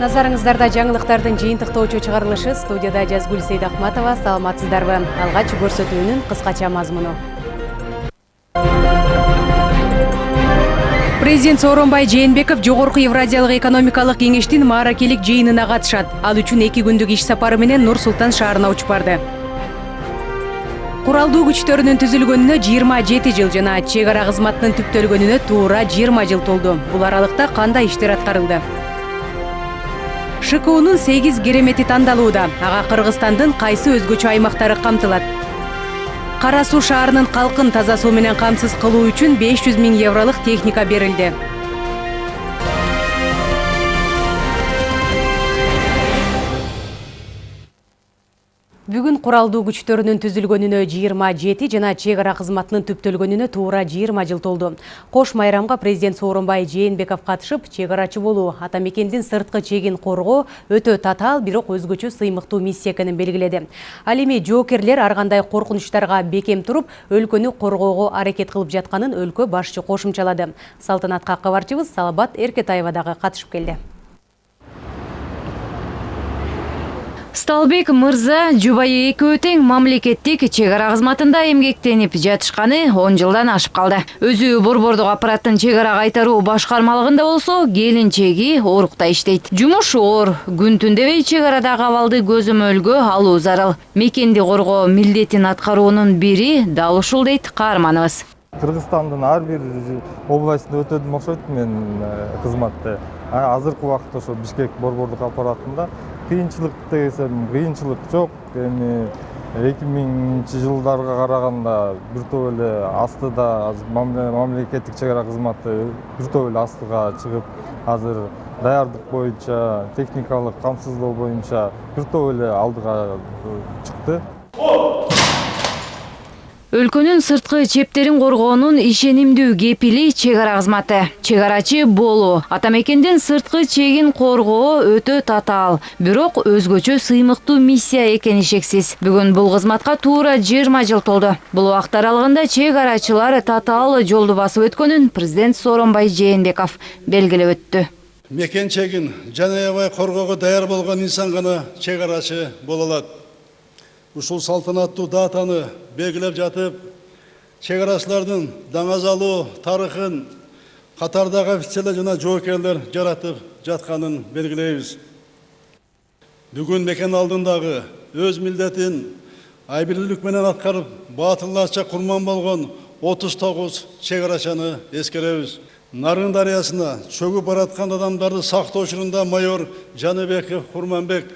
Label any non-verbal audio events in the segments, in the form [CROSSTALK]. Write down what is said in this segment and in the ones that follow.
назарыңыздарда жаңылыктардын жыйынтыктоочу чыгарылышы. Студияда жазгүл сейдахматова саламатсыздарбы? Алгач көрсөтүүнүн кыскача мазмуну. Президент сооронбай жээнбеков жогорку евразиялык экономикалык кеңештин мааракелик жыйынына катышат. Ал үчүн эки күндүк иш сапары менен нур султан шаарына учуп барды. Куралдуу күчтөрүнүн түзүлгөнүнө жыйырма жети жыл жана чек ара кызматынын түптөлгөнүнө туура жыйырма жыл толду. Бул аралыкта кандай иштер аткарылды шкунун сегиз керемети тандалууда ага кыргызстандын кайсы өзгөчө аймактары камтылат кара суу шаарынын калкын таза суу менен камсыз кылуу үчүн беш жүз миң евролук техника берилди бүгүн куралдуу күчтөрүнүн түзүлгөнүнө жыйырма жети жана чек ара кызматынын түптөлгөнүнө туура жыйырма жыл толду. Кош майрамга президент сооронбай жээнбеков катышып чек арачы болуу. Ата мекендин сырткы чегин коргоо өтө татаал бирок өзгөчө сыймыктуу миссия экенин белгиледи. Ал эми жоокерлер ар кандай коркунучтарга бекем туруп өлкөнү коргоого аракет кылып жатканын өлкө башчы кошумчалады. Салтанатка кабарчыбыз салабат эркетаева дагы катышып келди сталбек мырза жубайы экөө тең мамлекеттик чек ара кызматында эмгектенип жатышканы он жылдан ашып калды. Өзү борбордук аппараттын чек ара кайтаруу башкармалыгында болсо келинчеги орукта иштейт. Жумуш оор күн түн дебей чек арадагы абалды көзөмөлгө алуу зарыл. Мекенди коргоо милдетин аткаруунун бири дал ушул дейт каарманыбыз кыргызстандын ар бир областында өтөдүм окшойт мен кызматты. Азыркы убакытта ошо бишкек борбордук аппаратында кыйынчылык десем кыйынчылык жок эми эки миңинчи жылдарга караганда бир топ эле астыда мамлекеттик чек ара кызматы бир топ эле астыга чыгып азыр даярдык боюнча техникалык камсыздоо боюнча бир топ эле алдыга чыкты өлкөнүн сырткы чептерин коргоонун ишенимдүү кепили чек ара кызматы. Чек арачы болуу ата мекендин сырткы чегин коргоо өтө татаал. Бирок өзгөчө сыймыктуу миссия экени шексиз бүгүн бул кызматка туура жыйырма жыл толду. Бул убакыт аралыгында чек арачылар татаал жолду басып өткөнүн президент сооронбай жээнбеков белгилеп өттү. Мекен чегин жан аябай коргоого даяр болгон инсан гана чек арачы боло алат ушул салтанаттуу датаны белгилеп жатып чек арачылардын даңазалуу тарыхын катардагы офицерлер жана жоокерлер жаратып жатканын белгилейбиз бүгүн мекен алдындагы өз милдетин айбилүүлүк менен аткарып баатырларча курман болгон отуз тогуз чек нарын дарыясына чөгүп бараткан адамдарды сактоо учурунда майор жаныбеков курманбек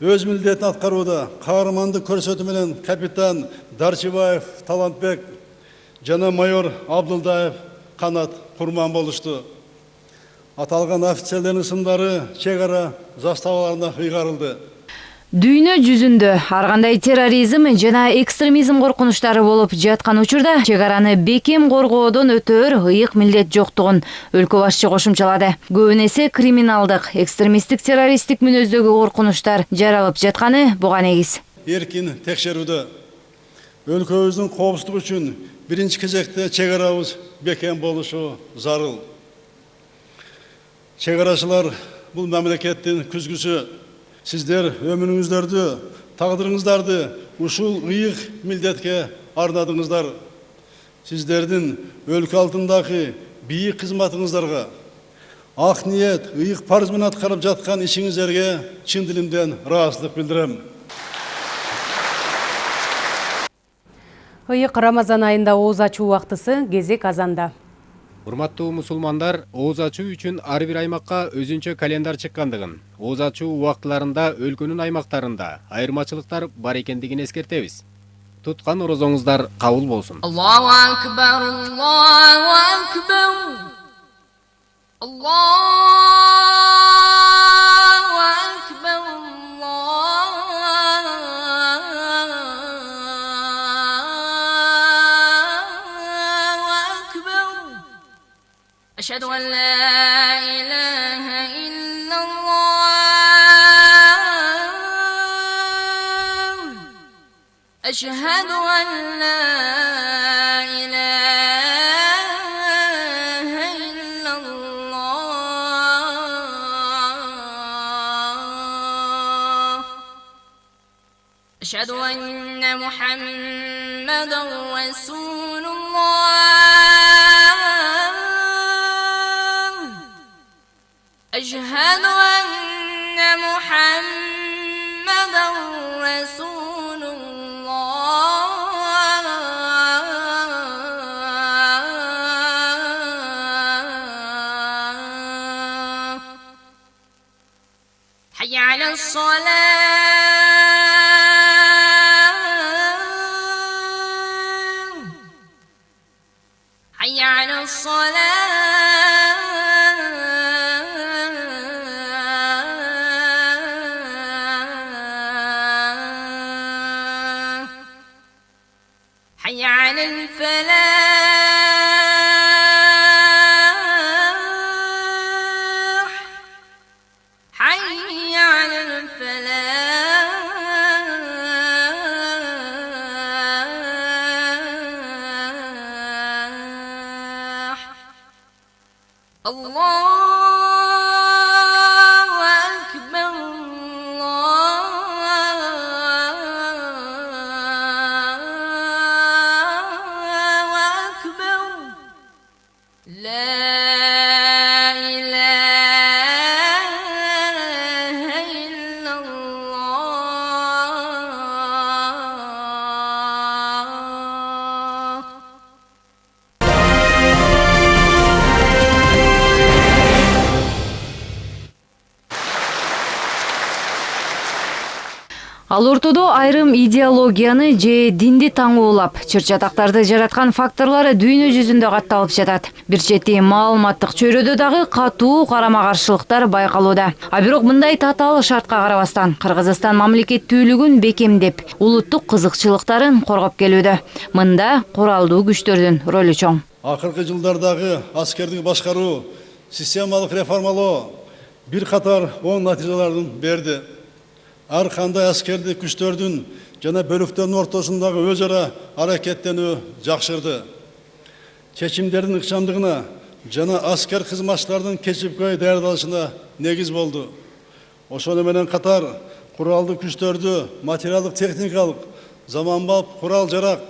өз милдетин аткарууда каармандык көрсөтүү менен капитан дарчыбаев талантбек жана майор абдылдаев канат курман болушту аталган офицерлердин ысымдары чек ара заставаларына ыйгарылды дүйнө жүзүндө ар кандай терроризм жана экстремизм коркунучтары болуп жаткан учурда чек араны бекем коргоодон өтөөр ыйык милдет жоктугун өлкө башчы кошумчалады. Көбүн эсе криминалдык экстремисттик террористтик мүнөздөгү коркунучтар жаралып жатканы буга негиз. Эркин текшерүүдө өлкөбүздүн коопсуздугу үчүн биринчи кезекте чек арабыз бекем болушу зарыл. Чек арачылар бул мамлекеттин күзгүсү сиздер өмүрүңүздөрдү тагдырыңыздарды ушул ыйык милдетке арнадыңыздар. Сиздердин өлкө алдындагы бийик кызматыңыздарга ак ниет ыйык парыз менен аткарып жаткан ишиңиздерге чын дилимден ыраазычылык билдирем ыйык рамазан айында ооз ачуу убактысы кезек азанда урматтуу мусулмандар ооз ачуу үчүн ар бир аймакка өзүнчө календар чыккандыгын ооз ачуу убактыларында өлкөнүн аймактарында айырмачылыктар бар экендигин эскертебиз туткан орозоңуздар кабыл болсун аллаху акбар аллаху акбар ولا إله إلا الله. أشهد أن لا إله إلا الله. أشهد أن محمد أشهد أن محمدا رسول ал ортодо айрым идеологияны же динди таңоолап чыр-чатактарды жараткан факторлор дүйнө жүзүндө катталып жатат. Бир чети маалыматтык чөйрөдө дагы катуу карама каршылыктар байкалууда. А бирок мындай татаал шартка карабастан кыргызстан мамлекеттүүлүгүн бекемдеп улуттук кызыкчылыктарын коргоп келүүдө. Мында куралдуу күчтөрдүн ролу чоң. Акыркы жылдардагы аскердик башкаруу системалык реформалоо бир катар оң натыйжаларын берди. Ар кандай аскердик күчтөрдүн жана бөлүктөрдүн ортосундагы өз ара аракеттенүү жакшырды чечимдердин ыкчамдыгына жана аскер кызматчылардын кесипкөй даярдалышына негиз болду ошону менен катар куралдуу күчтөрдү материалдык техникалык заманбап курал жарак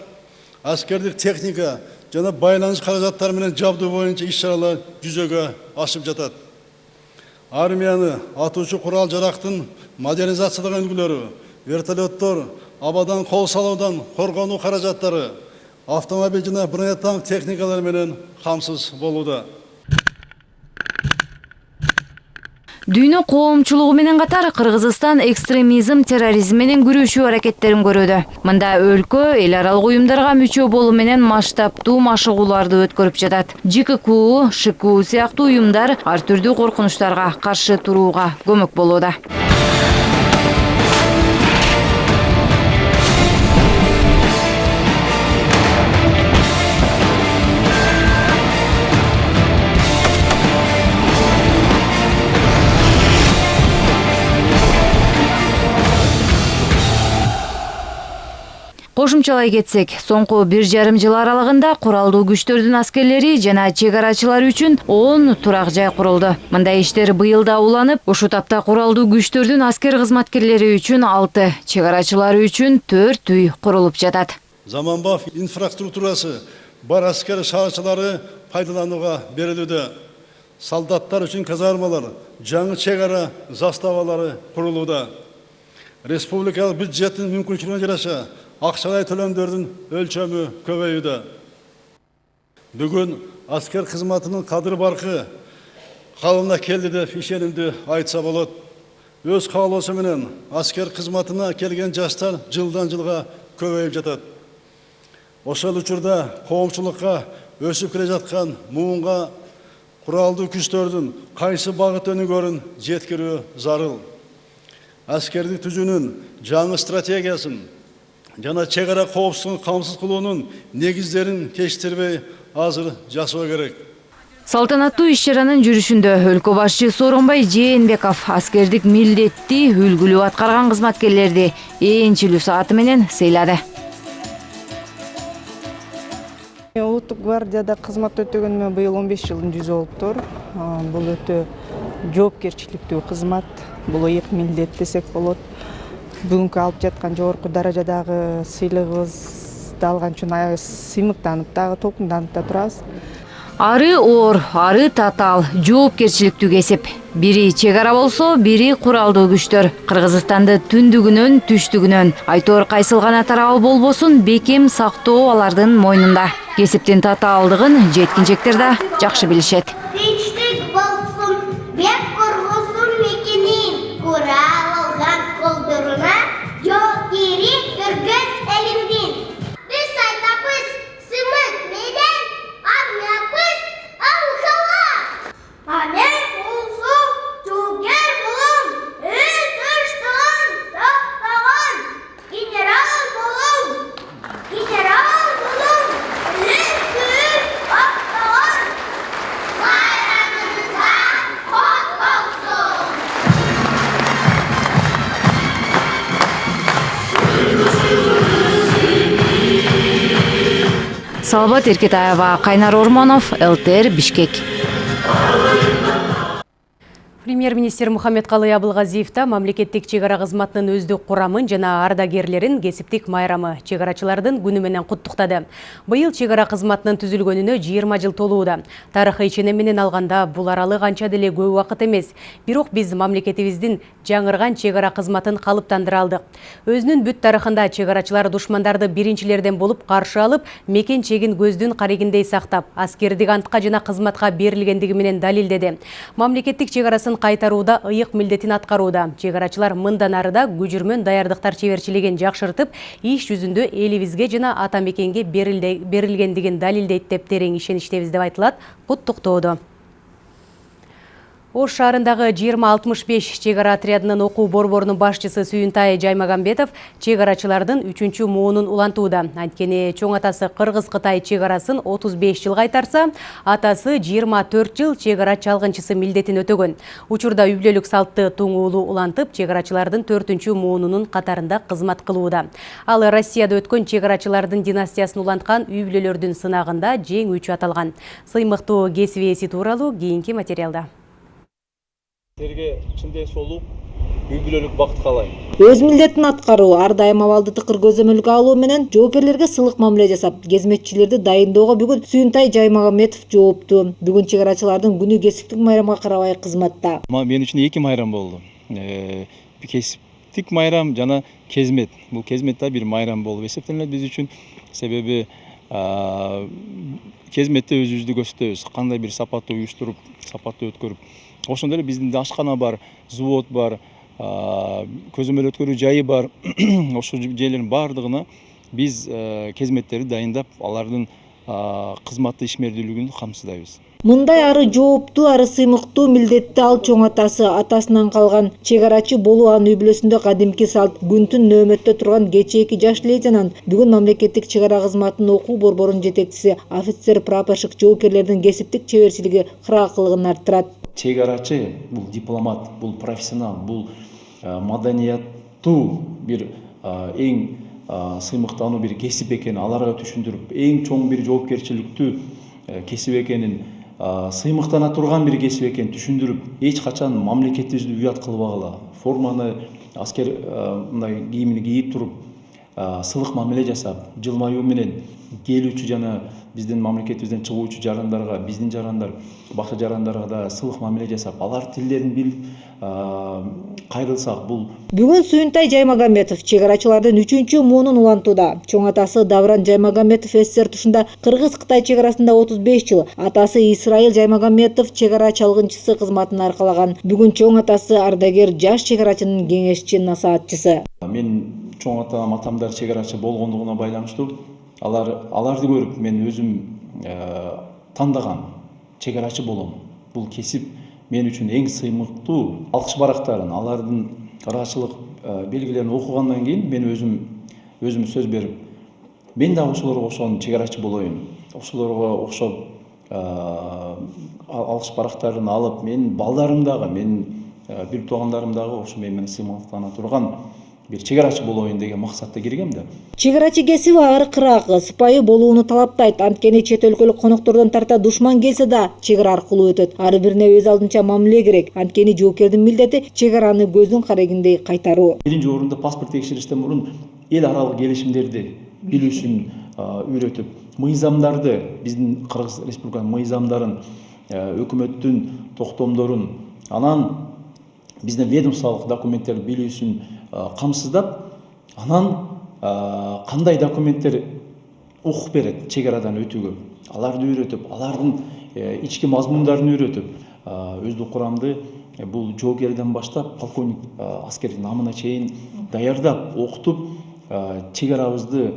аскердик техника жана байланыш каражаттары менен жабдуу боюнча иш чаралар жүзөгө ашып жатат армияны атуучу курал жарактын модернизацияланган үлгүлөрү вертолеттор абадан кол салуудан коргонуу каражаттары автомобиль жана бронетанк техникалары менен камсыз дүйнө коомчулугу менен катар кыргызстан экстремизм терроризм менен күрөшүү аракеттерин көрүүдө мында өлкө эл аралык уюмдарга мүчө болуу менен масштабтуу машыгууларды өткөрүп жатат. Жкку шку сыяктуу уюмдар ар түрдүү коркунучтарга каршы турууга көмөк болууда кошумчалай кетсек соңку бир жарым жыл аралыгында куралдуу күчтөрдүн аскерлери жана чек арачылар үчүн он турак жай курулду. Мындай иштер быйыл да уланып ушул тапта куралдуу күчтөрдүн аскер кызматкерлери үчүн алты чек арачылары үчүн төрт үй курулуп жатат. Заманбап инфраструктурасы бар аскер шаарчылары пайдаланууга берилүүдө солдаттар үчүн казармалар жаңы чек ара заставалары курулууда. Республикалык бюджеттин мүмкүнчүлүгүнө жараша акчалай төлөмдөрдүн өлчөмү көбөйүүдө бүгүн аскер кызматынын кадыр баркы калыбына келди деп ишенимди айтса болот. Өз каалоосу менен аскер кызматына келген жаштар жылдан жылга көбөйүп жатат ошол учурда коомчулукка өсүп келе жаткан муунга куралдуу күчтөрдүн кайсы багыт өнүгөрүн жеткирүү зарыл. Аскердик түзүүнүн жаңы стратегиясын жана чек ара коопсуздугун камсыз кылуунун негиздерин кечиктирбей азыр жасоо керек. Салтанаттуу иш чаранын жүрүшүндө өлкө башчы сооронбай жээнбеков аскердик милдетти үлгүлүү аткарган кызматкерлерди ээчилүү сааты менен сыйлады улуттук гвардияда кызмат өтөгөнүмө быйыл он беш жылдын жүзү болуптур бул өтө жоопкерчиликтүү кызмат бул ыйык милдет десек болот бүгүнкү алып жаткан жогорку даражадагы сыйлыгыбызды алган үчүн аябай сыймыктанып дагы толкунданып да турабыз. Ары оор ары татаал жоопкерчиликтүү кесип. Бири чек ара болсо бири куралдуу күчтөр. Кыргызстанды түндүгүнөн түштүгүнөн. Айтор кайсыл гана тарабы болбосун бекем сактоо алардын мойнунда. Кесиптин татаалдыгын жеткинчектер да жакшы билишет. Тынчтык болсун, бек салбат эркетаева кайнар ормонов лтр бишкек. Премьер-министр Мухаммедкалый Абылгазиев та мамлекеттик чек ара кызматынын өздүк курамын жана ардагерлерин кесиптик майрамы чек арачылардын күнү менен куттуктады. Быйыл чек ара кызматынын түзүлгөнүнө 20 жыл толууда. Тарыхый ченем менен алганда бул аралык анча деле көп убакыт эмес. Бирок биз мамлекетибиздин жаңырган чек ара кызматын калыптандыра алдык. Өзүнүн бүт тарыхында чек арачылар душмандарды биринчилерден болуп каршы алып, мекен чегин көздүн карегиндей сактап, аскердик антка жана кызматка берилгендиги менен далилдеди. Мамлекеттик чек арасын кайтарууда ыйык милдетин аткарууда. Чек арачылар мындан арыда күжүрмөн даярдыктар чеберчилигин жакшыртып, иш жүзүндө элибизге жана ата мекенге берилгендигин далилдейт деп терең ишеничтебиз деп айтылат куттуктоодо. Ош шаарындагы 2065 чек ара отрядынын окуу борборунун башчысы Сүйүнтай Жаймагамбетов чек арачылардын 3 муунун улантууда. Анткени чоң атасы Кыргыз-Кытай чек арасын 35 жыл кайтарса, атасы 24 жыл чек ара чалгынчысы милдетин өтөгөн. Учурда үй бүлөлүк салтты туң уулу улантып, чек арачылардын 4 муунунун катарында кызмат кылууда. Ал Россияда өткөн чек арачылардын династиясын уланткан үй бүлөлөрдүн сынагында жеңүүчү аталган. Сыймыктуу кесип ээси тууралуу кийинки материалда. Силерге чын ден соолук үй бүлөлүк бакыт каалайм өз милдетин аткаруу ар дайым абалды тыкыр көзөмөлгө алуу менен жоопкерлерге сылык мамиле жасап кызматчыларды дайындоого бүгүн сүйүнтай жаймагамбетов жооптуу бүгүн чек арачылардын күнү кесиптик майрамга карабай кызматта Ма- мен үчүн эки майрам болду Э, кесиптик майрам жана кезмет. Бул кезмет да бир майрам болуп эсептелинет биз үчүн себеби а, кезметте өзүбүздү көрсөтөбүз кандай бир сапаттуу уюштуруп сапаттуу өткөрүп ошондой эле биздин ашкана бар завод бар көзөмөл өткөрүү жайы бар ошол жерлердин баардыгына биз кезметтерди дайындап алардын а, кызматтуу ишмердүүлүгүн камсыздайбыз мындай ары жооптуу ары сыймыктуу милдетти ал чоң атасы атасынан калган чек арачы болуу анын үй бүлөсүндө кадимки салт. Күн түн нөөмөттө турган кечээки жаш лейтенант. Бүгүн мамлекеттик чек ара кызматынын окуу борборунун жетекчиси офицер прапорщик жоопкерлердин кесиптик чеберчилиги кыраакылыгын арттырат чек арачы бул дипломат бул профессионал бул а, маданияттуу бир а, эң а, сыймыктануу бир кесип экенин аларга түшүндүрүп эң чоң бир жоопкерчиликтүү э, кесип экенин сыймыктана турган бир кесип экенин түшүндүрүп эч качан мамлекетибизди уят кылбагыла форманы аскер мындай кийимин кийип туруп сылык мамиле жасап жылмаюу менен келүүчү жана биздин мамлекетибизден чыгуучу жарандарга биздин жарандар башка жарандарга да сылык мамиле жасап алар тилдерин билип кайрылсак бул. Бүгүн сүйүнтай жаймагамбетов чек арачылардын үчүнчү муунун улантууда. Чоң атасы давран жаймагамбетов ссср тушунда кыргыз кытай чек арасында отуз беш жыл атасы исраил жаймагамбетов чек ара чалгынчысы кызматын аркалаган. Бүгүн чоң атасы ардагер жаш чек арачынын кеңешчи насаатчысы. Мен чоң атам атамдар чек арачы болгондугуна байланыштуу. Алар аларды көрүп мен өзүм э, тандаган чек арачы болом. Бул кесип мен үчүн эң сыймыктуу алкыш барактарын алардын ырачылык э, белгилерин окугандан кийин мен өзүм өзүм сөз берип мен дагы ошолорго окшогон чек арачы болоюн ошолорго окшоп э, ал- алкыш барактарын алып менин балдарым дагы менин бир туугандарым дагы ошо мен менен бир чек арачы болоюн деген максатта киргем да чек арачы кесиби аркыраак сыпайы болууну талаптайт анткени чет өлкөлүк коноктордон тарта душман келсе да чек ара аркылуу өтөт ар бирине өз алдынча мамиле керек анткени жоокердин милдети чек араны көздүн карегиндей кайтаруу биринчи орунда паспорт текшериштен мурун эл аралык келишимдерди билүүсүн үйрөтүп мыйзамдарды биздин кыргыз республиканын мыйзамдарын өкмөттүн токтомдорун анан биздин ведомстволук документтерди билүүсүн камсыздап анан кандай документтер укук берет чек арадан өтүүгө аларды үйрөтүп алардын ички мазмундарын үйрөтүп өздүк курамды бул жоокерден баштап полковник аскер намына чейин даярдап окутуп чек арабызды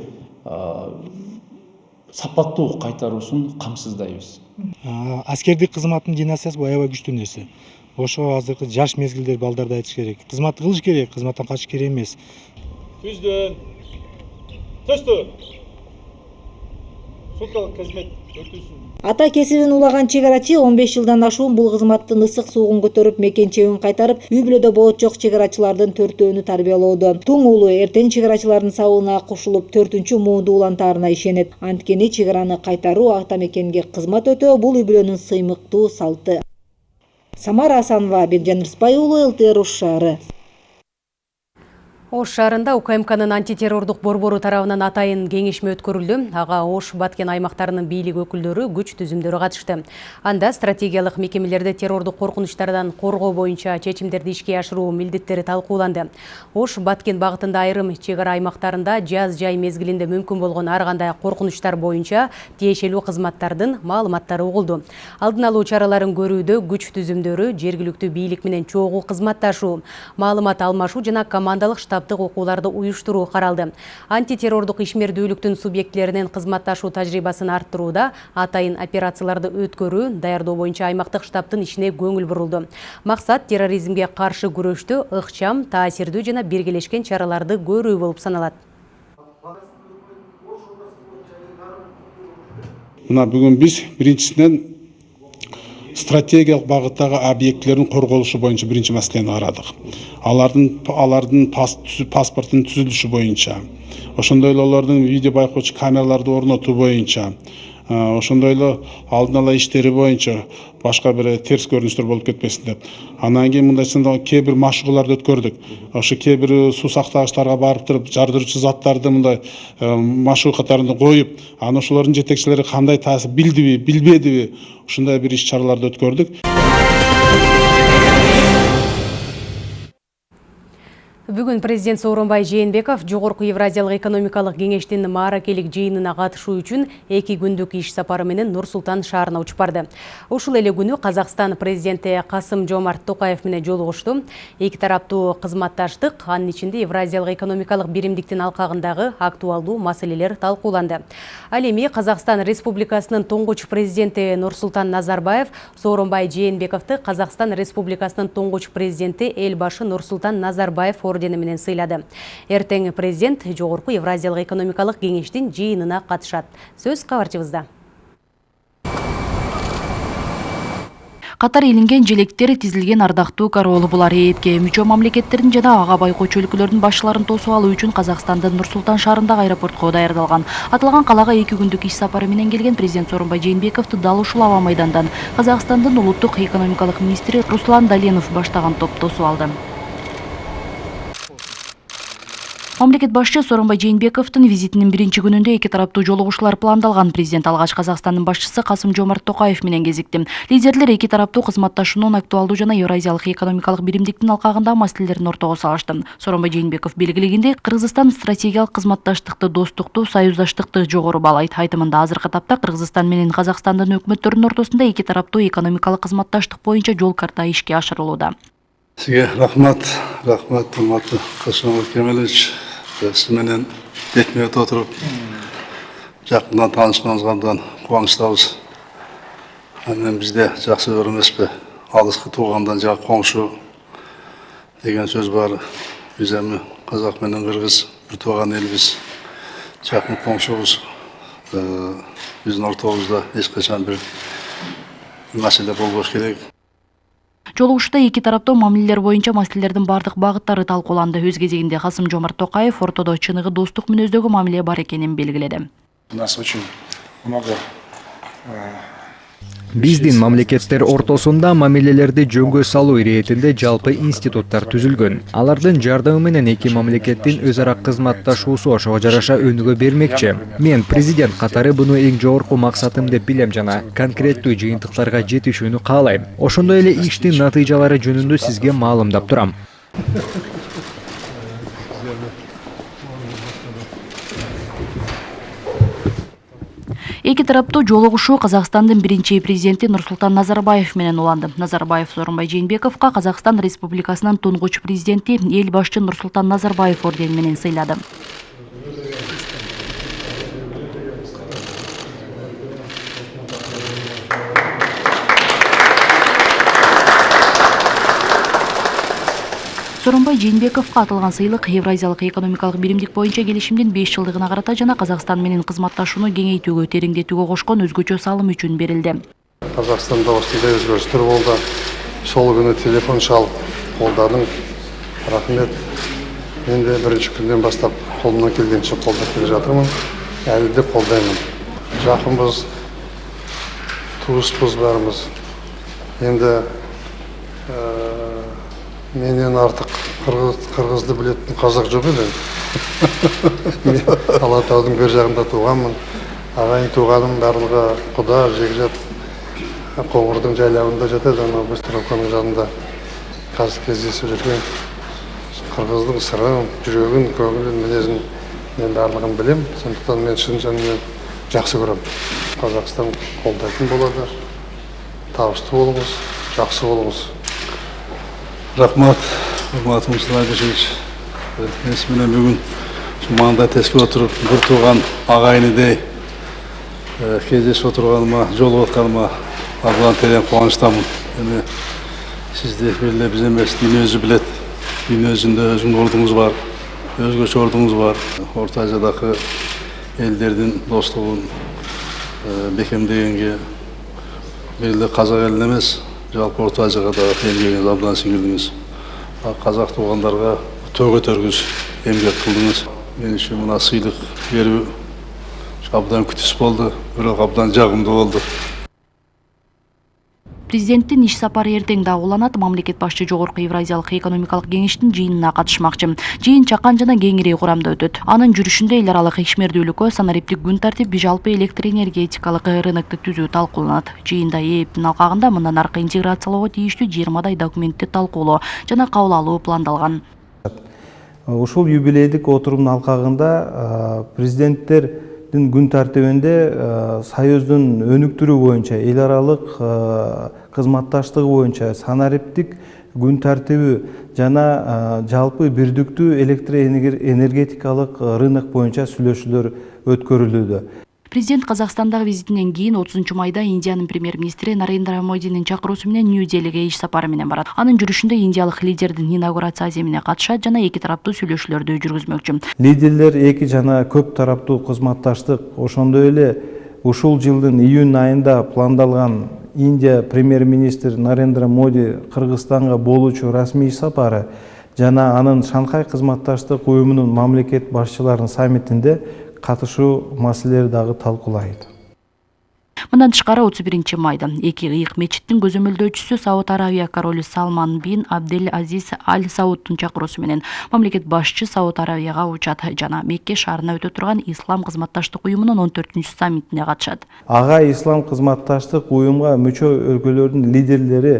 сапаттуу кайтаруусун камсыздайбыз аскердик кызматтын династиясы аябай күчтүү нерсе ошого азыркы жаш мезгилдеги балдарды айтыш керек. Кызмат кылыш керек кызматтан качыш керек эмес. Түздөн. Төстү суткалык кызмет өтүүсүн ата кесибин улаган чек арачы он беш жылдан ашуун бул кызматтын ысык суугун көтөрүп мекенчебин кайтарып үй бүлөдө болочок чек арачылардын төртөөнү тарбиялоодо. Туң уулу эртең чек арачылардын сабына кошулуп төртүнчү муунду улантаарына ишенет. Анткени чек араны кайтаруу ата мекенге кызмат өтөө бул үй бүлөнүн сыймыктуу салты самара асанова бекжан рыспай уулу лтр ош шаары Ош шаарында УКМКнын антитеррордук борбору тарабынан атайын кеңешме өткөрүлдү. Ага Ош Баткен аймактарынын бийлик өкүлдөрү, күч түзүмдөрү катышты. Анда стратегиялык мекемелерди террордук коркунучтардан коргоо боюнча чечимдерди ишке ашыруу милдеттери талкууланды. Ош Баткен багытында айрым чек ара аймактарында жаз жай мезгилинде мүмкүн болгон ар кандай коркунучтар боюнча тиешелүү кызматтардын маалыматтары угулду. Алдын алуу чараларын көрүүдө күч түзүмдөрү жергиликтүү бийлик менен чогуу кызматташуу, маалымат алмашуу жана командалык штаб таптык окууларды уюштуруу каралды антитеррордук ишмердүүлүктүн субъектилеринин кызматташуу тажрыйбасын арттырууда атайын операцияларды өткөрүү даярдоо боюнча аймактык штабтын ишине көңүл бурулду. Максат терроризмге каршы күрөштө ыкчам таасирдүү жана биргелешкен чараларды көрүү болуп саналат. Мына бүгүн биз биринчисинен стратегиялык багыттагы объектилердин корголушу боюнча биринчи маселени карадык алардын алардын паспорттун түзүлүшү боюнча ошондой эле алардын видео байкоочу камераларды орнотуу боюнча ошондой эле алдын ала иштери боюнча башка бир терс көрүнүштөр болуп кетпесин деп. Анан кийин мындайча кээ бир машыгууларды өткөрдүк. Ошо кээ бир суу сактагычтарга барып туруп жардыруучу заттарды мындай машыгуу катарында коюп анан ошолордун жетекчилери кандай таасир билдиби билбедиби ушундай бир иш чараларды өткөрдүк. Бүгін президент Сооронбай Жээнбеков Жогорку Евразиялык экономикалык кеңештин мааракелик жыйынына катышуу үчүн эки күндүк иш сапары менен Нур Султан шаарына учуп барды. Ушул эле күнү Казакстан президенти Касым Жомарт Токаев менен жолугушту. Эки тараптуу кызматташтык, анын ичинде Евразиялык экономикалык биримдиктин алкагындагы актуалдуу маселелер талкууланды. Ал эми Казакстан Республикасынын тоңгуч президенти Нурсултан Назарбаев Сооронбай Жээнбековду Казакстан Республикасынын тоңгуч президенти Элбашы Нурсултан Назарбаев ордени менен сыйлады. Эртең президент Жогорку Евразиялык экономикалык кеңештин жыйынына катышат. Сөз кабарчыбызда. катар илинген желектер тизилген ардактуу короолу булар ээпке мүчө мамлекеттердин жана ага байкоочу өлкөлөрдүн башчыларын тосуп алуу үчүн казакстандын нур султан шаарындагы аэропортко даярдалган аталган калаага эки күндүк иш сапары менен келген президент сооронбай жээнбековду дал ушул аба майдандан казакстандын улуттук экономикалык министри руслан даленов баштаган топ тосуп алды мамлекет башчы сооронбай жээнбековдун визитинин биринчи күнүндө эки тараптуу жолугушуулар пландалган президент алгач казакстандын башчысы касым жомарт токаев менен кезикти лидерлер эки тараптуу кызматташуунун актуалдуу жана евразиялык экономикалык биримдиктин алкагындагы маселелерин ортого салышты. Сооронбай жээнбеков белгилегендей кыргызстан стратегиялык кызматташтыкты достукту союздаштыкты жогору баалайт айтымында азыркы тапта кыргызстан менен казакстандын өкмөттөрүнүн ортосунда эки тараптуу экономикалык кызматташтык боюнча жол карта ишке ашырылууда сизге рахмат рахмат урматтуу касым кемелович сиз менен бетме бет отуруп жакындан таанышканыбызга абдан кубанычтабыз анан бизде жакшы өр эмеспи алыскы туугандан жак коңшу деген сөз бар биз эми казак менен кыргыз бир тууган элбиз жакын коңшубуз биздин ортобузда эч качан бир маселе болбош керек жолугушууда эки тараптуу мамилелер боюнча маселелердин бардык багыттары талкууланды. Өз кезегинде касым жомарт токаев ортодо чыныгы достук мүнөздөгү мамиле бар экенин белгиледи. У нас очень много биздин мамлекеттер ортосунда мамилелерди жөнгө салуу иретинде жалпы институттар түзүлгөн. Алардын жардамы менен эки мамлекеттин өз ара кызматташуусу ошого жараша өнүгө бермекчи. Мен президент катары буну эң жогорку максатым деп билем жана конкреттүү жыйынтыктарга жетишүүнү каалайм. Ошондой эле иштин натыйжалары жөнүндө сизге маалымдап турам эки тараптуу жолугушуу казакстандын биринчи президенти нурсултан назарбаев менен уланды назарбаев сооронбай жээнбековго казакстан республикасынын тунгуч президенти эл башчы нурсултан назарбаев ордени менен сыйлады. Сооронбай жээнбековго аталган сыйлык евразиялык экономикалык биримдик боюнча келишимдин беш жылдыгына карата жана казакстан менен кызматташууну кеңейтүүгө тереңдетүүгө кошкон өзгөчө салым үчүн берилди қазақстанда осындай өзгерістер болды. Сол күні телефон шалып қолдадың. Рахмет. Мен де бірінші күннен бастап қолымнан келгенше қолдап келе жатырмын. Әлі де қолдаймын. Жақынбыз туыспыз бәріміз. Енді менен артық қырғыз, қырғызды білетін қазақ жоқ еді мен [LAUGHS] алатаудың бер жағында туғанмын ағайын туғаным барлығы құда жекжат қоңырдың жайлауында жатады анау быстровканың жанында қазір кездесіп жүрген қырғыздың сырын жүрегін көңілін мінезін мен барлығын білем. Сондықтан мен шын жаныммен жақсы көремін. Қазақстан қолдайтын болады. Табысты болыңыз жақсы болыңыз. Рахмат урматтуу мурсулан абишевич мен менен бүгүн ушу маңда теске отуруп бир тууган агайынидей кездешип отурганыма жолугуп атканыма абдан терең кубанычтамын эми сизди бир эле биз эмес дүйнө өзү билет дүйнө жүзүндө өзүңүздүн ордуңуз бар өзгөчө ордуңуз бар орто азиядагы элдердин достугун бекемдегенге эле казак элине эмес жалпы орто азияга дагы еңбегиңиз абдан сиңирдиңиз казак туугандарга төө көтөргүс эмгек кылдыңыз мен үчүн мына сыйлык берүү абдан күтүс болду бирок абдан жагымдуу болду президенттин иш сапары эртең дагы уланат мамлекет башчы жогорку евразиялык экономикалык кеңештин жыйынына катышмакчы жыйын чакан жана кеңири курамда өтөт. Анын жүрүшүндө эл аралык ишмердүүлүккө санариптик күн тартип жалпы электр энергетикалык рынокту түзүү талкууланат. Жыйында ээптин алкагында мындан аркы интеграциялоого тийиштүү жыйырмадай документти талкуулоо жана кабыл алуу пландалган. Ушул юбилейдик отурумдун алкагында президенттер күн тартибинде союздун өнүктүрүү боюнча эл аралык кызматташтыгы боюнча санариптик күн тартиби жана жалпы бирдиктүү электр энергетикалык рынок боюнча сүйлөшүүлөр өткөрүлүүдө президент казакстандагы визитинен кийин отузунчу майда индиянын премьер министри нарендра модинин чакыруусу нью делиге иш сапары менен барат анын жүрүшүндө индиялык лидердин инаугурация аземине катышат жана эки тараптуу сүйлөшүүлөрдү жүргүзмөкчү лидерлер эки жана көп тараптуу кызматташтык ошондой эле ушул жылдын июнь айында пландалган индия премьер министри нарендра моди кыргызстанга болуучу расмий сапары жана анын шанхай кызматташтык уюмунун мамлекет башчыларынын саммитинде катышуу маселелери дагы талкуулайт. Мындан тышкары отуз биринчи майда эки ыйык мечиттин көзөмөлдөөчүсү сауд аравия королу салман бин абдель азиз аль сауддун чакыруусу менен мамлекет башчы сауд аравияга учат жана мекке шаарына өтө турган ислам кызматташтык уюмунун он төртүнчү саммитине катышат. Ага ислам кызматташтык уюмга мүчө өлкөлөрдүн лидерлери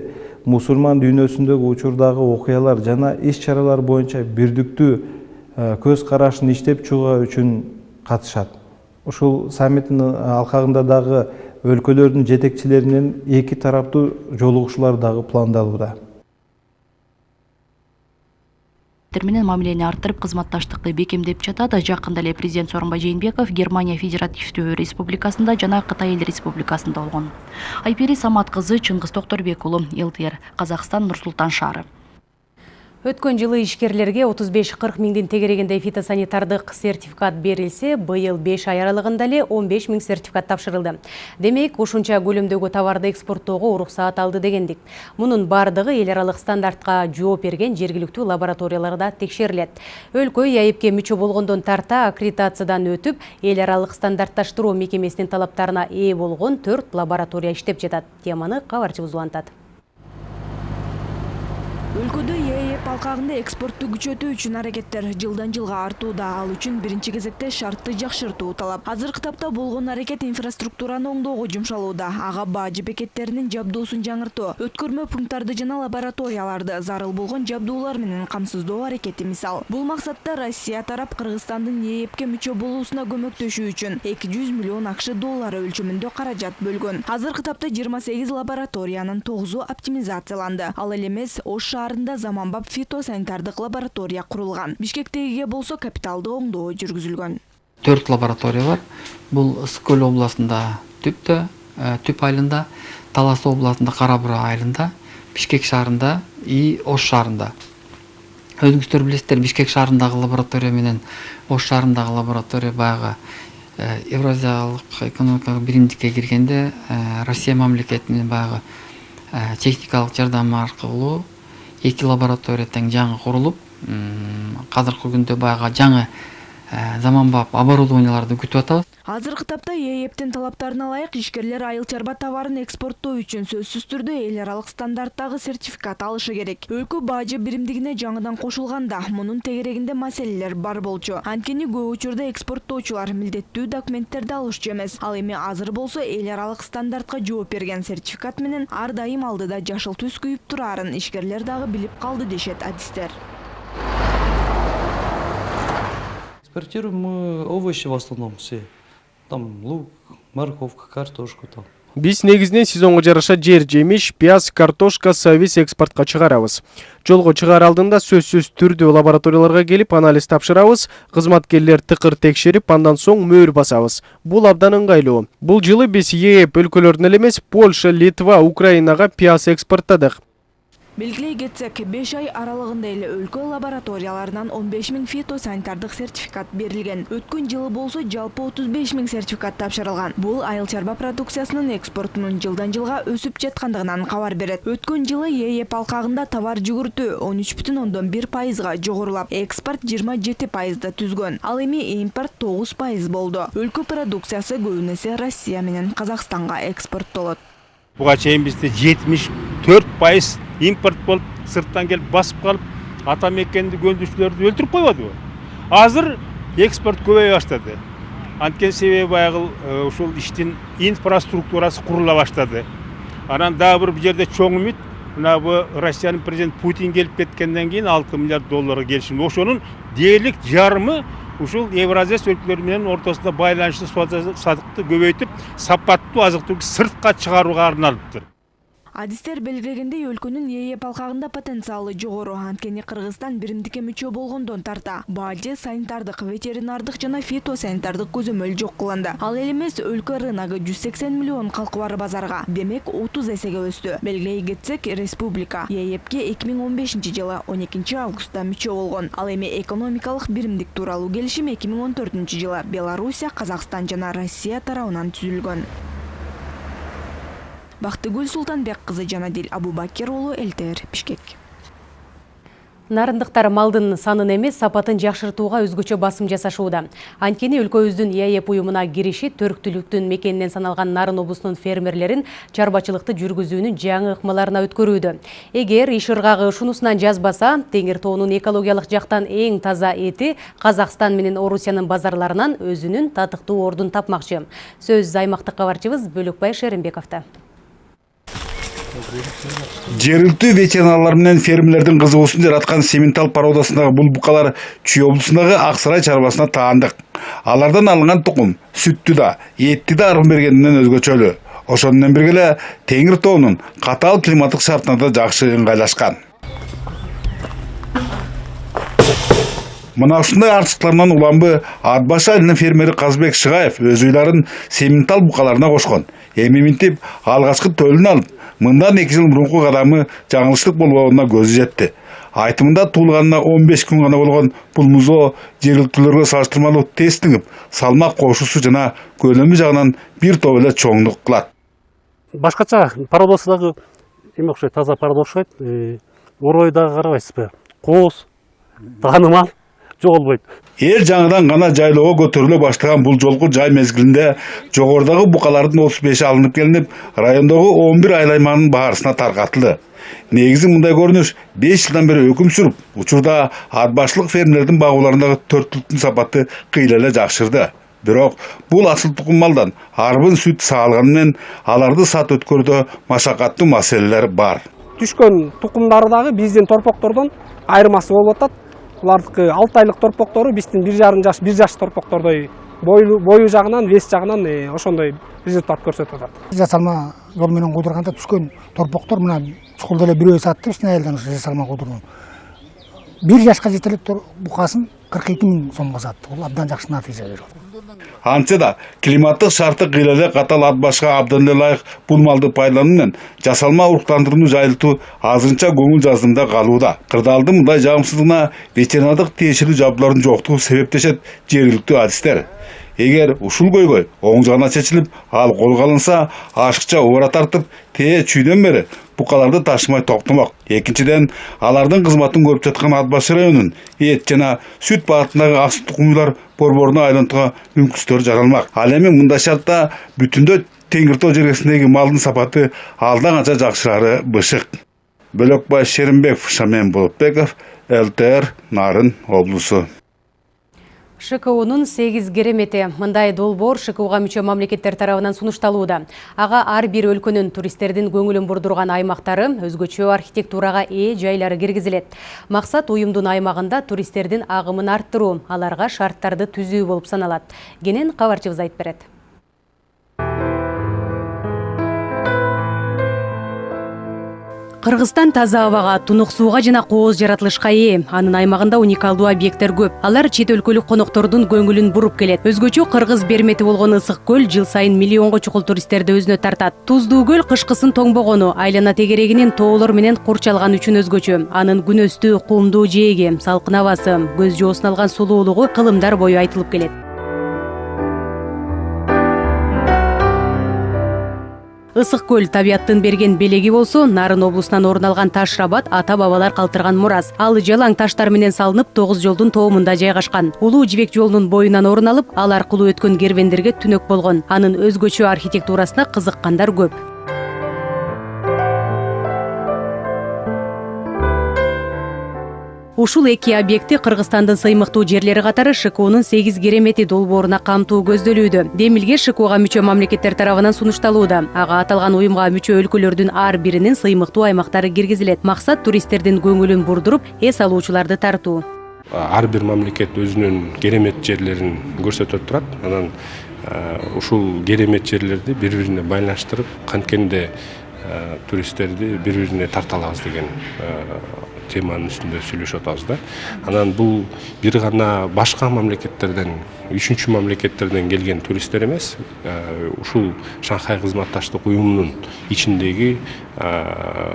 мусулман дүйнөсүндөгү учурдагы окуялар жана иш чаралар боюнча бирдиктүү көз карашын иштеп чыгуу үчүн катышат. Ушул саммиттин алкагында дагы өлкөлөрдүн жетекчилери менен эки тараптуу жолугушуулар дагы пландалууда. Менен мамилени арттырып кызматташтыкты бекемдеп жатат. Жакында эле президент сооронбай жээнбеков германия федеративдүү республикасында жана кытай эл республикасында болгон. Айпери самат кызы чыңгыз токторбек уулу лтр казакстан нур султан шаары Өткөн жылы ишкерлерге 35-40 миңден тегерегенде фитосанитардык сертификат берилсе, быйыл 5 ай аралыгында эле 15 миң сертификат тапшырылды. Демек, ушунча көлөмдөгү товарды экспорттоого уруксаат алды дегендик. Мунун бардыгы эл аралык стандартка жооп берген жергиликтүү лабораторияларда текшерилет. Өлкө ЯИПке мүчө болгондон тарта аккредитациядан өтүп, эл аралык стандартташтыруу мекемесинин талаптарына ээ болгон 4 лаборатория иштеп жатат. Теманы кабарчыбыз улантат. Өлкөдө ээп алкагында экспортту күчөтүү үчүн аракеттер жылдан жылга артууда. Ал үчүн биринчи кезекте шартты жакшыртуу талап. Азыркы тапта болгон аракет инфраструктураны оңдоого жумшалууда. Ага бажы бекеттеринин жабдуусун жаңыртуу өткөрмө пункттарды жана лабораторияларды зарыл болгон жабдуулар менен камсыздоо аракети мисал. Бул максатта россия тарап кыргызстандын ээпке мүчө болуусуна көмөктөшүү үчүн эки жүз миллион акш доллары өлчөмүндө каражат бөлгөн. Азыркы тапта жыйырма сегиз лабораториянын тогузу оптимизацияланды. Ал эле эмес ош шаарында заманбап фитосанитардык лаборатория курулган бишкектегиге болсо капиталдуу оңдоо жүргүзүлгөн төрт лаборатория бар. Бул ысык көл областында түптө түп айылында талас областында кара бура айылында бишкек шаарында и ош шаарында өзүңүздөр билесиздер бишкек шаарындагы лаборатория менен ош шаарындагы лаборатория баягы евразиялык экономикалык биримдикке киргенде россия мамлекетинин баягы техникалык жардамы аркылуу эки лаборатория тең жаңы курулуп азыркы күндө баягы жаңы заманбап оборудованияларды күтүп атабыз. Азыркы тапта ээптин талаптарына ылайык ишкерлер айыл чарба товарын экспорттоо үчүн сөзсүз түрдө эл аралык стандарттагы сертификат алышы керек. Өлкө бажы биримдигине жаңыдан кошулганда мунун тегерегинде маселелер бар болчу. Анткени көп учурда экспорттоочулар милдеттүү документтерди алышчу эмес. Ал эми азыр болсо эл аралык стандартка жооп берген сертификат менен ар дайым алдыда жашыл түс күйүп турарын ишкерлер дагы билип калды дешет адистер Экспортируем мы овощи в основном все. Там лук, морковка, картошку там. биз негизинен сезонго жараша жер жемиш пияз картошка сабиз экспортко чыгарабыз жолго чыгаар алдында сөзсүз түрдүү лабораторияларга келип анализ тапшырабыз кызматкерлер тыкыр текшерип андан соң мөөр басабыз бул абдан ыңгайлуу бул жылы биз ээп өлкөлөрүнө эле польша литва украинага пияз экспорттадык белгилей кетсек беш ай аралыгында эле өлкө лабораторияларынан он беш миң фитосанитардык сертификат берилген. Өткөн жылы болсо жалпы отуз беш миң сертификат тапшырылган. Бул айыл чарба продукциясынын экспортунун жылдан жылга өсүп жаткандыгынан кабар берет. Өткөн жылы ээп алкагында товар жүгүртүү он үч бүтүн ондон бир пайызга жогорулап экспорт жыйырма жети пайызды түзгөн. Ал эми импорт тогуз пайыз болду. Өлкө продукциясы көбүн эсе россия менен казакстанга экспорттолот буга чейин бизде жетимиш төрт пайыз импорт болуп сырттан келип басып калып ата мекенди өндүрүүчүлөрдү өлтүрүп койбодубу азыр экспорт көбөйө баштады анткени себеби баягы ушул иштин инфраструктурасы курула баштады анан дагы бир жерде чоң үмүт мына бу россиянын президенти путин келип кеткенден кийин алты миллиард долларга келишим ошонун дээрлик жарымы ушул евразия өлкөлөрү менен ортосунда байланышты садыкты көбөйтүп сапаттуу азык түлүк сыртка чыгарууга арналыптыр. Адистер белгилегендей өлкөнүн ээп алкагында потенциалы жогору. Анткени кыргызстан биримдикке мүчө болгондон тарта. Бажы санитардык ветеринардык жана фитосанитардык көзөмөл жок кылынды. Ал эле эмес өлкө рыногу жүз сексен миллион калкы бар базарга. Демек отуз эсеге өстү. Белгилей кетсек республика эки миң он бешинчи жылы он экинчи августта мүчө болгон. Ал эми экономикалык биримдик тууралуу келишим эки миң он жылы. Белоруссия казакстан жана россия тарабынан түзүлгөн. Бактыгүл султанбек кызы жанадил абубакир уулу элтр бишкек нарындыктар малдын санын эмес сапатын жакшыртууга өзгөчө басым жасашууда. Анткени өлкөбүздүн ээп уюмуна кириши төрктүүлүктүн мекенинен саналган нарын облусунун фермерлерин чарбачылыкты жүргүзүүнүн жаңы ыкмаларына өткөрүүдө. Эгер иш ыргагы ушунусунан жазбаса теңир тоонун экологиялык жактан эң таза эти казакстан менен орусиянын базарларынан өзүнүн татыктуу ордун тапмакчы. Сөз аймактык кабарчыбыз бөлөкбай шеримбековдо жергиликтүү ветеринарлар менен фермерлердин кызыгуусун жараткан сементал породасындагы бул букалар чүй облусундагы ак сарай чарбасына таандык. Алардан алынган тукум сүттү да этти да ырым бергенинен өзгөчөлүү ошону менен бирге эле теңир тоонун катаал климаттык шартына да жакшы ыңгайлашкан мына ушундай артыктыктарынан уланбы ат башы айылынын фермери казбек шыгаев өз уйларын сементал букаларына кошкон эми минтип алгачкы төлүн алып мындан эки жыл мурунку кадамы жаңылыштык болборуна көзү жетти айтымында туылғанына 15 күн ғана болған бұл музоо жергіліктілерге салыштырмалуу тез тыңып салмак кошуусу жана көлөмү жагынан бир топ эле чоңдук кылат башкача пародасы дагы эме окшойт таза парода окшойт орой дагы карабайсызбы? Кооз таанымал жоголбойт. Эл жаңыдан гана жайлоого көтөрүлө баштаган бул жолку жай мезгилинде жогорудагы букалардын отуз беши алынып келинип райондогу он бир айыл аймагынын баарысына таркатылды негизи мындай көрүнүш беш жылдан бери өкүм сүрүп учурда ат башчылык фермелердин багууларындагы төрттүлүктүн сапаты кыйла эле жакшырды бирок бул асыл тукум малдан арбын сүт саалганы аларды сат өткөрүүдө машакаттуу маселелер бар. Түшкөн тукумдары дагы биздин торпоктордон айырмасы болуп атат булардыкы алты айлык торпоктору биздин бир жарым жаш бир жаш торпоктордой бою жагынан вес жагынан ошондой результат көрсөтүп атат. Жасалма жол менен куудурганда түшкөн торпоктор мына чукулда эле бирөө сатты кичине айылдан ошо жасалма куудурган бир жашка жете элек букасын эки миң сомго сатты бул абдан жакшы натыйжа берип атат антсе да климаттык шарты кыйла эле катал ат башка эле ылайык бул малды пайдалануу менен жасалма уруктандырууну жайылтуу азырынча көңүл жаздымда калууда кырдаалдын мындай жагымсыздыгына ветеринардык тиешелүү жабдуулардын жоктугу себеп дешет жергиликтүү адистер эгер ушул көйгөй оң жагына чечилип ал колго алынса ашыкча убара тартып тээ чүйдөн бери букаларды ташымай токтомок экинчиден алардын кызматын көрүп жаткан ат башы районунун эт жана сүт багытындагы асыл тукумдуулар борборуна айлантууга мүмкүнчүлүктөр жаралмак ал эми мындай шартта бүтүндөй теңир тоо жергесиндеги малдын сапаты алда канча жакшырары бышык бөлөкбай шеримбеков шамен болотбеков лтр нарын облусу ШКУнун 8 керемети мындай долбоор ШКУга мүчө мамлекеттер тарабынан сунушталууда. Ага ар бир өлкөнүн туристтердин көңүлүн бурдурган аймактары, өзгөчө архитектурага ээ жайлары киргизилет. Максат уюмдун аймагында туристтердин агымын арттыруу, аларга шарттарды түзүү болуп саналат. Кенен кабарчыбыз айтып берет. Кыргызстан таза абага, тунук сууга жана кооз жаратылышка ээ. Анын аймагында уникалдуу объекттер көп. Алар чет өлкөлүк коноктордун көңүлүн буруп келет. Өзгөчө кыргыз бермети болгон ысык көл жыл сайын миллионго чукул туристтерди өзүнө тартат. Туздуу көл кышкысын тоңбогону, айлана тегерегинин тоолор менен курчалган үчүн өзгөчө. Анын күнөстүү, кумдуу жээги, салкын абасы, көз жоосун алган сулуулугу кылымдар бою айтылып келет. Ысык көл табияттын берген белеги болсо нарын облусунан орун алган таш рабат ата бабалар калтырган мурас. Ал жалаң таштар менен салынып тогуз жолдун тоомунда жайгашкан. Улуу жибек жолунун боюнан орун алып ал аркылуу өткөн кервендерге түнөк болгон. Анын өзгөчө архитектурасына кызыккандар көп ушул эки объекти кыргызстандын сыймыктуу жерлери катары шкунун сегиз керемети долбооруна камтуу көздөлүүдө демилге шкуга мүчө мамлекеттер тарабынан сунушталууда. Ага аталган уюмга мүчө өлкөлөрдүн ар биринин сыймыктуу аймактары киргизилет. Максат туристтердин көңүлүн бурдуруп эс алуучуларды тартуу. Ар бир мамлекет өзүнүн керемет жерлерин көрсөтүп турат. Анан ушул керемет жерлерди бири бирине байланыштырып канткенде туристтерди бири бирине тарта алабыз деген теманын үстүндө сүйлөшүп атабыз да. Анан бул бир гана башка мамлекеттерден үчүнчү мамлекеттерден келген туристтер эмес ушул шанхай кызматташтык уюмунун ичиндеги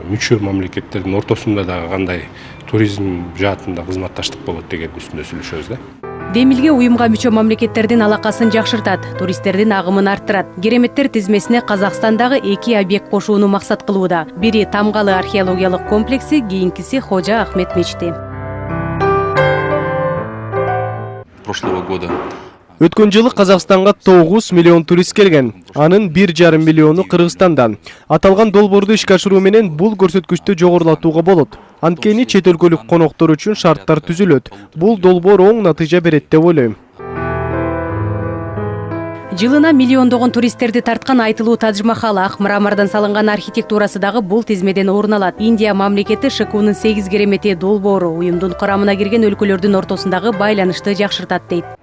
мүчө мамлекеттердин ортосунда дагы кандай туризм жаатында кызматташтык болот деген үстүндө сүйлөшөбүз да. Демилге уюмга мүчө мамлекеттердин алакасын жакшыртат туристтердин агымын арттырат. Кереметтер тизмесине казакстандагы эки объект кошууну максат кылууда. Бири тамгалы археологиялык комплекси кийинкиси хожа ахмет мечити прошлого года өткөн жылы казакстанга тогуз миллион турист келген. Анын бир жарым миллиону кыргызстандан аталган долбоорду ишке ашыруу менен бул көрсөткүчтү жогорулатууга болот. Анткени чет өлкөлүк коноктор үчүн шарттар түзүлөт. Бул долбоор оң натыйжа берет деп ойлойм. Жылына миллиондогон туристтерди тарткан айтылуу тадж махал ак мрамордон салынган архитектурасы дагы бул тизмеден орун алат. Индия мамлекети шкунун сегиз керемети долбоору уюмдун курамына кирген өлкөлөрдүн ортосундагы байланышты жакшыртат дейт.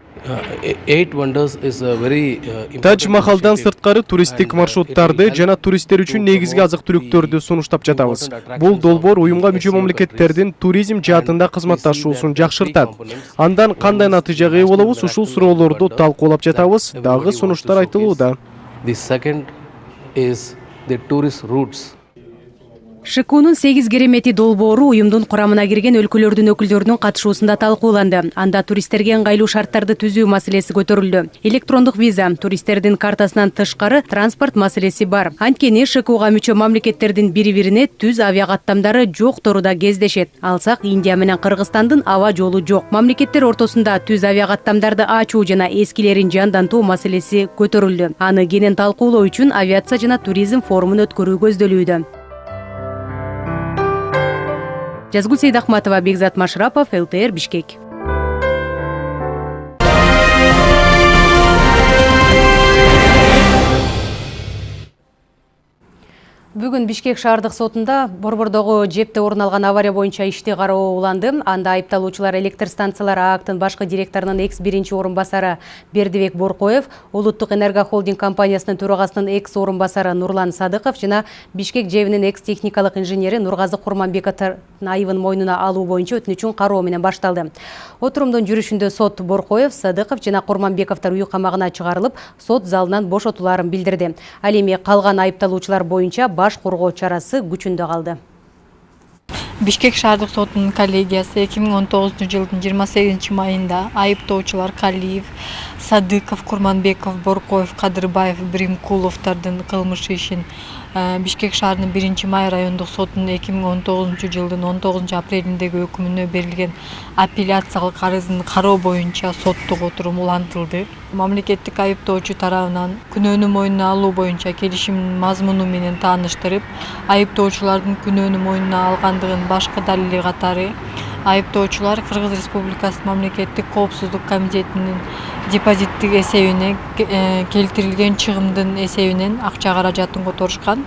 Тадж махалдан сырткары туристтик маршруттарды жана туристтер үчүн негизги азык түлүктөрдү сунуштап жатабыз. бул долбоор уюмга мүчө мамлекеттердин туризм жаатында кызматташуусун жакшыртат. андан кандай натыйжага ээ болобуз ушул суроолорду талкуулап жатабыз. дагы сунуштар айтылууда шкунун сегиз керемети долбоору уюмдун курамына кирген өлкөлөрдүн өкүлдөрүнүн катышуусунда талкууланды. Анда туристтерге ыңгайлуу шарттарды түзүү маселеси көтөрүлдү. Электрондук виза. Туристтердин картасынан тышкары транспорт маселеси бар. Анткени шкуга мүчө мамлекеттердин бири бирине түз авиа каттамдары жоктору да кездешет алсак индия менен кыргызстандын аба жолу жок. Мамлекеттер ортосунда түз авиа каттамдарды ачуу жана эскилерин жандантуу маселеси көтөрүлдү. Аны кенен талкуулоо үчүн авиация жана туризм форумун өткөрүү көздөлүүдө жазгүл сейдахматова бекзат машрапов лтр бишкек. Бүгүн бишкек шаардык сотунда борбордогу жепте орун алган авария боюнча ишти кароо уланды. Анда айыпталуучулар электр станциялары аактын башкы директорунун экс биринчи орун басары бердибек боркоев улуттук энерго холдинг компаниясынын төрагасынын экс орун басары нурлан садыков жана бишкек жебинин экс техникалык инженери нургазы курманбековдун айыбын мойнуна алуу боюнча өтүнүчүн кароо менен башталды. Отурумдун жүрүшүндө сот боркоев садыков жана курманбековдор үй камагына чыгарылып сот залынан бошотулаарын билдирди. Ал эми калган айыпталуучулар боюнча баш коргоо чарасы күчүндө калды. Бишкек шаардык сотунун коллегиясы эки миң он тогузунчу жылдын жыйырма сегизинчи майында айыптоочулар калиев садыков курманбеков боркоев кадырбаев биримкуловдордун кылмыш ишин бишкек шаарынын биринчи май райондук сотунун эки миң он тогузунчу жылдын он тогузунчу апрелиндеги өкүмүнө берилген апелляциялык арызын кароо боюнча соттук отурум улантылды. Мамлекеттик айыптоочу тарабынан күнөөнү мойнуна алуу боюнча келишимдин мазмуну менен тааныштырып айыптоочулардын күнөөнү мойнуна алгандыгын башкы далили катары айыптоочулар кыргыз республикасы мамлекеттик коопсуздук комитетинин депозиттик эсебине келтирилген чыгымдын эсебинен акча каражатын которушкан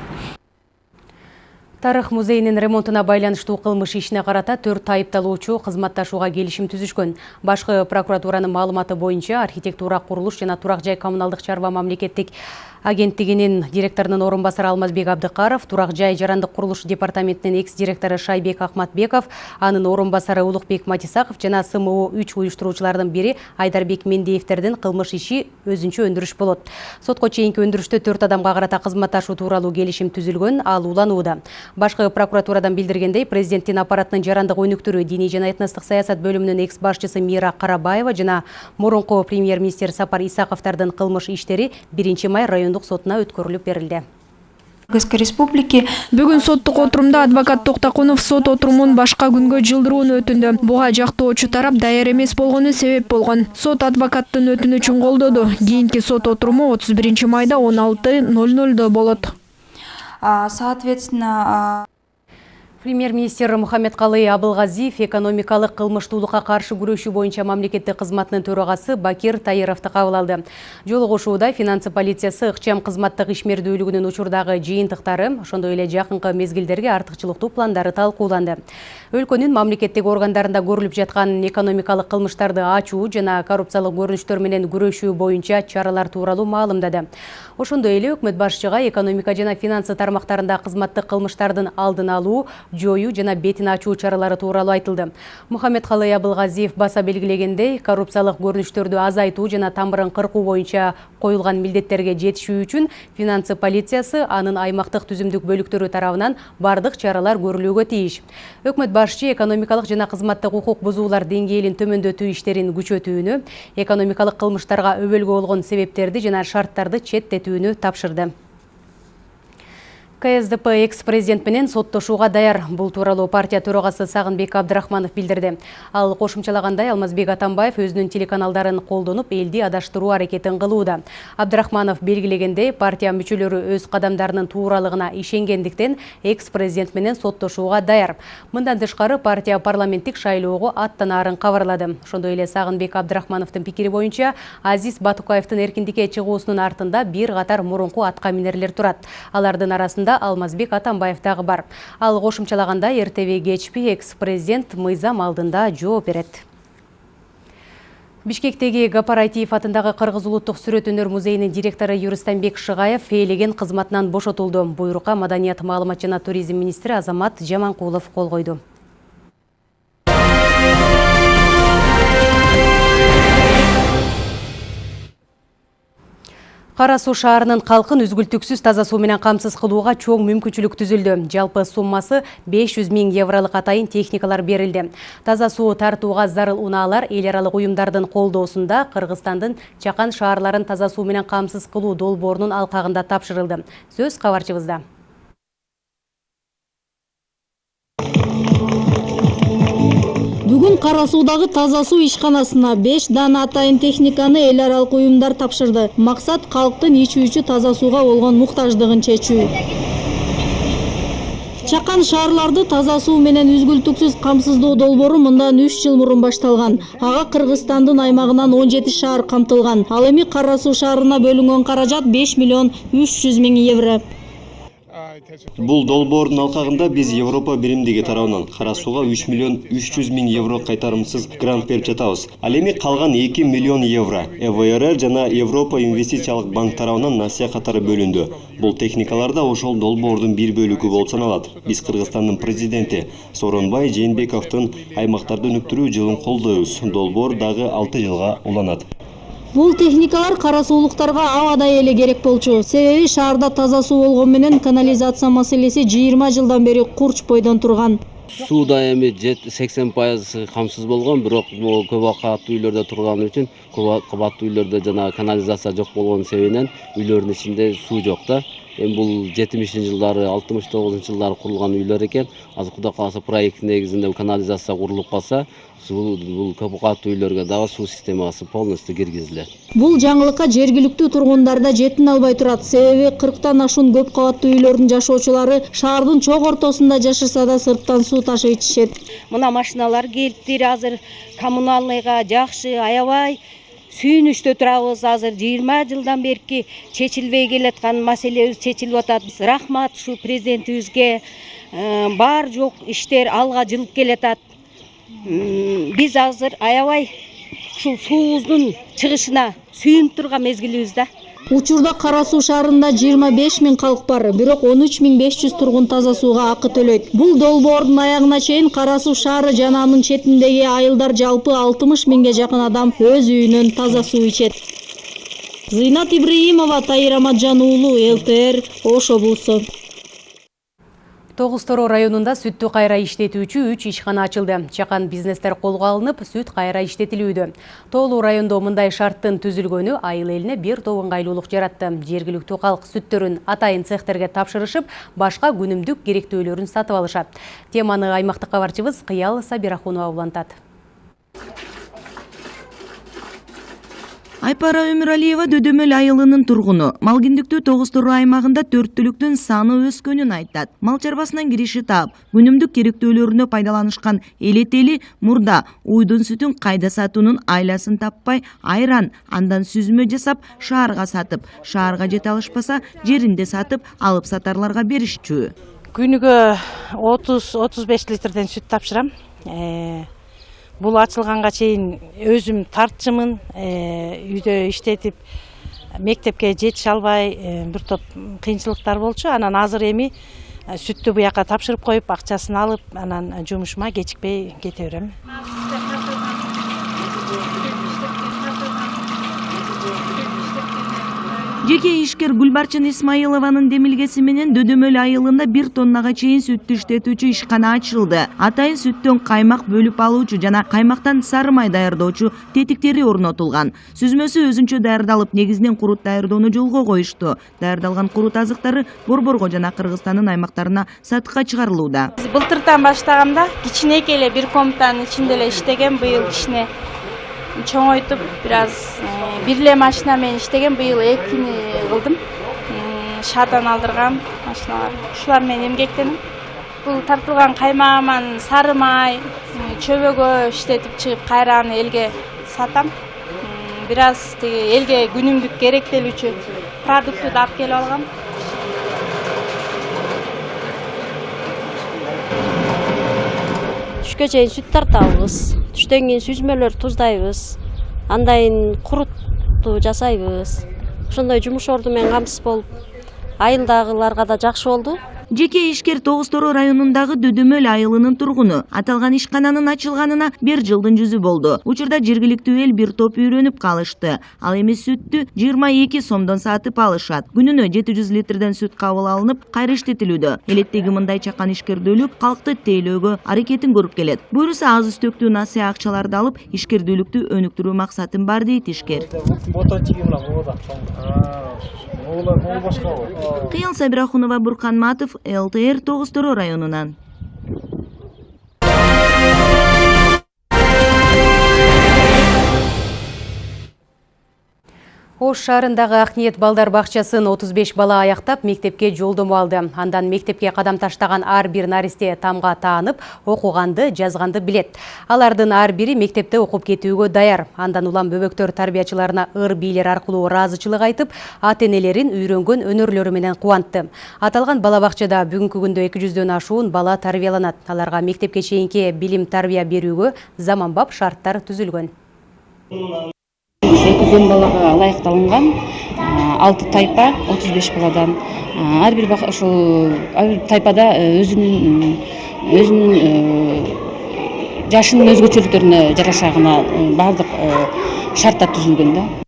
тарых музейинин ремонтуна байланыштуу кылмыш ишине карата төрт айыпталуучу кызматташууга келишим түзүшкөн башкы прокуратуранын маалыматы боюнча архитектура курулуш жана турак жай коммуналдык чарба мамлекеттик агенттигинин директорунун орун басары алмазбек абдыкаров турак жай жарандык курулуш департаментинин экс директору шайбек акматбеков анын орун басары улукбек матисаков жана сму үч уюштуруучулардын бири айдарбек мендеевдердин кылмыш иши өзүнчө өндүрүш болот. Сотко чейинки өндүрүштө төрт адамга карата кызматташуу тууралуу келишим түзүлгөн ал уланууда. Башкы прокуратурадан билдиргендей президенттин аппаратынын жарандык өнүктүрүү диний жана этностук саясат бөлүмүнүн экс башчысы мира карабаева жана мурунку премьер министр сапар исаковдордун кылмыш иштери биринчи май райондук сотуна өткөрүлүп берилди. Кыргызской республики бүгүн соттук отурумда адвокат токтокунов сот отурумун башка күнгө жылдырууну өтүндү. Буга жактоочу тарап даяр эмес болгону себеп болгон. Сот адвокаттын өтүнүчүн колдоду. Кийинки сот отуруму отуз биринчи майда он алты ноль нольдо болот. Соответственно премьер министр мухаммедкалый абылгазиев экономикалык кылмыштуулукка каршы күрөшүү боюнча мамлекеттик кызматынын төрагасы бакир таировду кабыл алды жолугушууда финансы полициясы ыкчам кызматтык ишмердүүлүгүнүн учурдагы жыйынтыктары ошондой эле жакынкы мезгилдерге артыкчылыктуу пландары талкууланды өлкөнүн мамлекеттик органдарында көрүлүп жаткан экономикалык кылмыштарды ачуу жана коррупциялык көрүнүштөр менен күрөшүү боюнча чаралар тууралуу маалымдады. Ошондой эле өкмөт башчыга экономика жана финансы тармактарында кызматтык кылмыштардын алдын алуу жоюу жана бетин ачуу чаралары тууралуу айтылды. Мухаммедкалый абылгазиев баса белгилегендей коррупциялык көрүнүштөрдү азайтуу жана тамырын кыркуу боюнча коюлган милдеттерге жетишүү үчүн финансы полициясы анын аймактык түзүмдүк бөлүктөрү тарабынан бардык чаралар көрүлүүгө тийиш өкмөт башчы экономикалык жана кызматтык укук бузуулар деңгээлин төмөндөтүү иштерин күчөтүүнү экономикалык кылмыштарга өбөлгө болгон себептерди жана шарттарды четтетүүнү тапшырды. Ксдп экс президент менен соттошууга даяр. Бул тууралуу партия төрагасы сагынбек абдрахманов билдирди ал кошумчалагандай алмазбек атамбаев өзүнүн телеканалдарын колдонуп элди адаштыруу аракетин кылууда абдрахманов белгилегендей партия мүчөлөрү өз кадамдарынын тууралыгына ишенгендиктен экс президент менен соттошууга даяр. Мындан тышкары партия парламенттик шайлоого аттанаарын кабарлады ошондой эле сагынбек абдрахмановдун пикири боюнча азиз батукаевдин эркиндикке чыгуусунун артында бир катар мурунку атка минерлер турат алардын арасында алмазбек атамбаев дагы бар. Ал кошумчалагандай эртеби кечпи экс президент мыйзам алдында жооп берет. Бишкектеги гапарайтиев атындагы кыргыз улуттук сүрөт өнөр музейинин директору юрустамбек шыгаев ээлеген кызматынан бошотулду. Буйрукка маданият маалымат жана туризм министри азамат жаманкулов кол койду Кара суу шаарынын калкын үзгүлтүксүз таза суу менен камсыз кылууга чоң мүмкүнчүлүк түзүлдү. Жалпы суммасы 500 миң евролук атайын техникалар берилди. Таза суу тартууга зарыл унаалар эл аралык уюмдардын колдоосунда Кыргызстандын чакан шаарларын таза суу менен камсыз кылуу долбоорунун тапшырылды. Сөз кабарчыбызда. Кара суудагы таза суу ишканасына беш дана атайын техниканы эл аралык уюмдар тапшырды. Максат калктын ичүүчү таза сууга болгон муктаждыгын чечүү. Чакан шаарларды таза суу менен үзгүлтүксүз камсыздоо долбоору мындан үч жыл мурун башталган. Ага кыргызстандын аймагынан он жети шаар камтылган. Ал эми кара суу шаарына бөлүнгөн каражат беш миллион үч жүз миң евро бул долбоордун алкагында биз европа биримдиги тарабынан кара сууга үч миллион үч жүз миң евро кайтарымсыз грант берип жатабыз. Ал эми калган эки миллион евро эврр жана европа инвестициялык банк тарабынан насыя катары бөлүндү. Бул техникалар да ошол долбоордун бир бөлүгү болуп саналат. Биз кыргызстандын президенти сооронбай жээнбековдун аймактарды өнүктүрүү жылын колдойбуз долбоор дагы алты жылга уланат бул техникалар кара суулуктарга абадай керек болчу. Себеби шаарда таза суу болгону менен канализация маселеси жыйырма жылдан бери курч бойдон турган суу да эми сексен пайыз камсыз болгон бирок көп кабаттуу үйлөрдө турганы үчүн көп кабаттуу үйлөрдө жана канализация жок болгон себебинен үйлөрдүн ичинде суу жок да эми бул жетимишинчи жылдары алтымыш тогузунчу жылдары курулган үйлөр экен азыр кудай кааласа проект негизинде канализация курулуп калса бул көп кабаттуу үйлөргө дагы суу системасы полностью киргизилет бул жаңылыкка жергиликтүү тургундар да жетине албай турат себеби кырктан ашуун көп кабаттуу үйлөрдүн жашоочулары шаардын чок ортосунда жашаса да сырттан суу ташып ичишет мына машиналар келиптир азыр. Коммуналныйга жакшы аябай сүйүнүчтө турабыз азыр. Жыйырма жылдан берки чечилбей келаткан маселебиз чечилип атат рахмат ушу президентибизге бар жок иштер алга жылып келатат биз азыр аябай ушул суубуздун чыгышына сүйүнүп турган мезгилибиз да. Учурда кара суу шаарында жыйырма беш миң калк бар бирок он үч миң беш жүз тургун таза сууга акы төлөйт. Бул долбоордун аягына чейин кара суу шаары жана анын четиндеги айылдар жалпы алтымыш миңге жакын адам өз үйүнөн таза суу ичет. Зыйнат ибраимова тайыр аматжан уулу лтр ош облусу Тоғыз Торо районунда сүттү кайра иштетүүчү үч ишкана ачылды. Чакан бизнестер колго алынып, сүт кайра иштетилүүдө. Тоолуу райондо мындай шарттын түзүлгөнү айыл элине бир топ ыңгайлуулук жаратты. Жергиликтүү калк сүттөрүн атайын цехтерге тапшырышып, башка күнүмдүк керектөөлөрүн сатып алышат. Теманы аймактык кабарчыбыз Кыял Сабирахунова улантат. Айпара өмүралиева дөдөмөл айылынын тургуну. Малгиндиктүү тогуз тору аймагында төрт түлүктүн саны өскөнүн айтат. Мал чарбасынан кириши таап. Күнүмдүк керектөөлөрүнө пайдаланышкан элетели мурда уйдун сүтүн кайда сатуунун айласын таппай айран андан сүзмө жасап шаарга сатып. Шаарга жете алышпаса жеринде сатып алып сатарларга беришчү. Күнүгө отуз отуз беш литрден сүт тапшырам бул ачылганга чейин өзүм тартчумун үйдө иштетип мектепке жетише албай бир топ кыйынчылыктар болчу. Анан азыр эми сүттү буяка тапшырып коюп акчасын алып анан жумушума кечикпей кете берем жеке ишкер гүлбарчын исмаилованын демилгеси менен дөдөмөл айылында бир тоннага чейин сүттү иштетүүчү ишкана ачылды. Атайын сүттөн каймак бөлүп алуучу жана каймактан сары май даярдоочу тетиктери орнотулган. Сүзмөсү өзүнчө даярдалып негизинен курут даярдоону жолго коюшту. Даярдалган курут азыктары борборго жана кыргызстандын аймактарына сатыкка чыгарылууда. Былтыртан баштагам да кичинекей эле бир комнатанын ичинде эле иштегем быйыл кичине чоңойтуп бир аз бир эле машина менен иштегем быйыл экини кылдым шаардан алдыргам машиналар ушулар менен эмгектенем бул тартылган каймагыман сары май чөбөгө иштетип чыгып кайра аны элге сатам бир аз тиги элге күнүмдүк керектелүүчү продуктты да алып келип алгам түшкө чейин сүт тартабыз түштөн кийин сүзмөлөр туздайбыз. Андан курутту жасайбыз. Ошондой жумуш орду менен камсыз болуп айылдагыларга да жакшы болду жеке ишкер тогуз торо районундагы дөдөмөл айылынын тургуну аталган ишкананын ачылганына бир жылдын жүзү болду учурда жергиликтүү эл бир топ үйрөнүп калышты ал эми сүттү жыйырма эки сомдон сатып алышат. Күнүнө жети жүз литрден сүт кабыл алынып кайра иштетилүүдө элеттеги мындай чакан ишкердүүлүк калкты тейлөөгө аракетин көрүп келет. Буюрса аз үстөктүү насыя акчаларды алып ишкердүүлүктү өнүктүрүү максатым бар дейт ишкер кыял сабирахунова буркан матов лтр тогуз торо районунан Ош шаарындагы Акниет балдар бакчасын 35 бала аяктап мектепке жолдомо алды. Андан мектепке кадам таштаган ар бир наристе тамга таанып, окуганды, жазганды билет. Алардын ар бири мектепте окуп кетүүгө даяр. Андан улам бөбөктөр тарбиячыларына ыр бийлер аркылуу ыраазычылык айтып, ата энелерин үйрөнгөн өнөрлөрү менен кубантты. Аталган бала бакчада бүгүнкү күндө 200дөн ашуун бала тарбияланат. Аларга мектепке билим тарбия берүүгө заманбап шарттар түзүлгөн. Экизен балага ылайыкталынган алты тайпа отуз беш баладан. Ар бир ушул ар бир тайпада өзүнүн өзүнүн жашынын өзгөчөлүктөрүнө жараша гана баардык шарттар түзүлгөн да.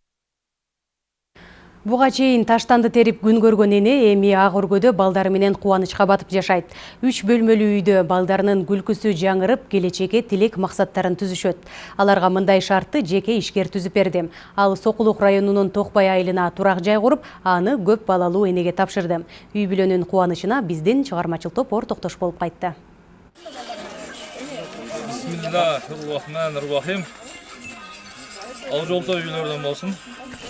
Буга чейин таштанды терип күн көргөн эне эми ак өргөдө балдары менен батып жашайт. Үч бөлмөлүү үйдө балдарынын күлкүсү жаңырып, келечекке тилек максаттарын түзүшөт. Аларга мындай шартты жеке ишкер түзүп берди. Ал Сокулук районунун Токбай айылына турак жай куруп, аны көп балалуу энеге тапшырды. Үй бүлөнүн кубанычына биздин чыгармачыл топ ортоктош болуп кайтты. Ал жолтой үйлөрдөн болсун.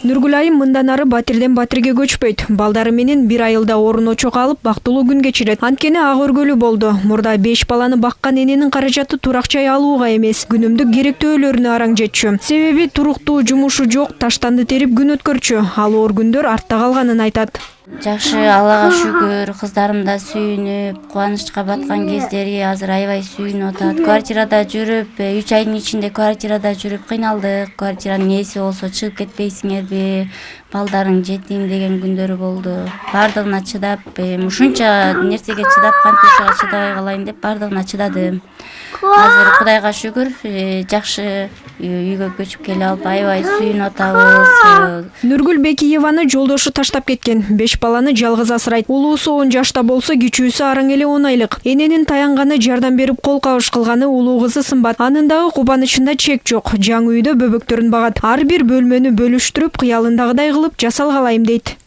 Нургүл айым мындан ары батирден батирге көчпөйт. Балдары менен бир айылда орун очок алып бактылуу күн кечирет. Анткени ак өргөлүү болду. Мурда 5 баланы баккан эненин каражаты турак жай алууга эмес, күнүмдүк керектөөлөрүнө араң жетчү. Себеби туруктуу жумушу жок, таштанды терип күн өткөрчү. Ал оор күндөр артта калганын айтат. Жакшы аллага шүгүр кыздарым да сүйүнүп кубанычка баткан кездери азыр аябай сүйүнүп атат. Квартирада жүрүп үч айдын ичинде квартирада жүрүп кыйналдык. Квартиранын ээси болсо чыгып кетпейсиңерби балдарың жетим деген күндөрү болду. Баардыгына чыдап ушунча нерсеге чыдап кантип чыдабай калайын деп баардыгына чыдадым. Азыр кудайга шүгүр жакшы үйгө көчүп келип алып аябай сүйүнүп атабыз Нургүл Бекиеваны жолдошу таштап кеткен. Беш баланы жалгыз асырайт. Улуусу 10 жашта болсо, кичүүсү араң эле 10 айлык. Эненин таянганы жардам берип кол кабыш кылганы улуу кызы сымбат. Анын дагы кубанычында чек жок. Жаңы үйдө бөбөктөрүн багат. Ар бир бөлмөнү бөлүштүрүп, кыялындагыдай кылып жасалгалайм дейт.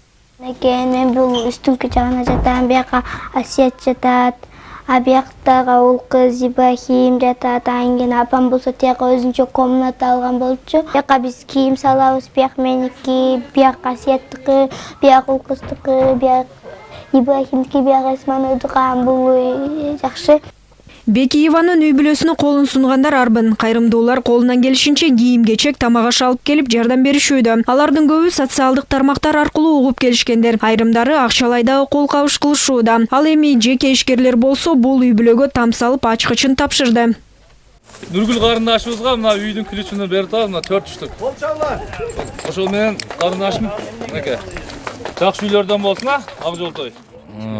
Мен бул үстүңкү жагына жатам, бияка Асият жатат. А бияктагы уул кыз ибрахим жатат анан кийин апам болсо тияка өзүнчө комната алган болчу. Бияка биз кийим салабыз бияк меники бияк асияттыкы бияк уул кыздыкы бияк ибрахимдики бияк эсмановдуку анан бул жакшы Бекиеванын үй бүлөсүнө колун сунгандар арбын. Кайрымдуулар колунан келишинче кийим кечек тамак аш алып келип жардам беришүүдө. Алардын көбү социалдык тармактар аркылуу угуп келишкендер. Айрымдары акчалай дагы кол кабыш кылышууда. Ал эми жеке ишкерлер болсо бул үй бүлөгө там салып ачкычын тапшырды. Нургүл карындашыбызга мына үйдүн ключун берип атабыз, мына 4 штук. Ошол менен карындашым мынакей. Жакшы үйлөрдөн болсун а, ак жолтой.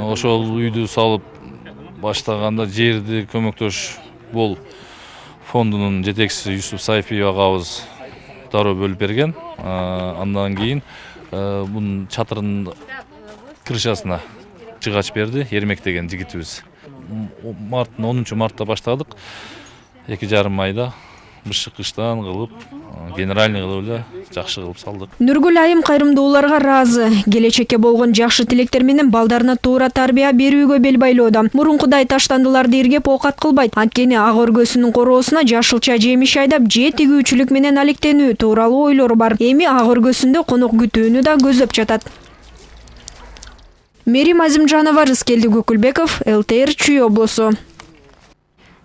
Ошол үйдү салып баштаганда жерди көмөктөш бол фондунун жетекчиси юсуп сайфиев агабыз дароо бөлүп берген. Андан кийин бунун чатырынын крышасына жыгач берди эрмек деген жигитибиз. Марттын онунчу мартта баштадык. Эки жарым айда бышык кыштан кылып генеральный кылып эле жакшы кылып салдык. Нургүл айым кайрымдууларга ыраазы келечекке болгон жакшы тилектер менен балдарына туура тарбия берүүгө бел байлоодо. Мурункудай таштандыларды иргеп оокат кылбайт. Анткени ак өргөсүнүн короосуна жашылча жемиш айдап же тигүүчүлүк менен алектенүү тууралуу ойлору бар. Эми ак өргөсүндө конок күтүүнү да көздөп жатат. Мерим азимжанова рыскелди көкүлбеков лтр чүй облусу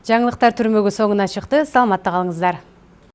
жаңылыктар түрмөгү соңуна чыкты саламатта калыңыздар